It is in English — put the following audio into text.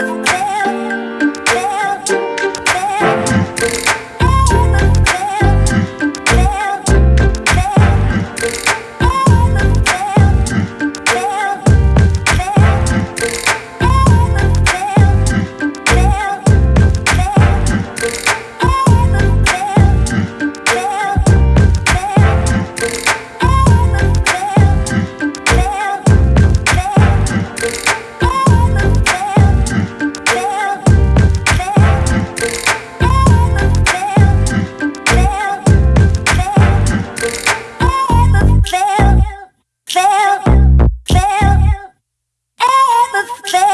love, baby.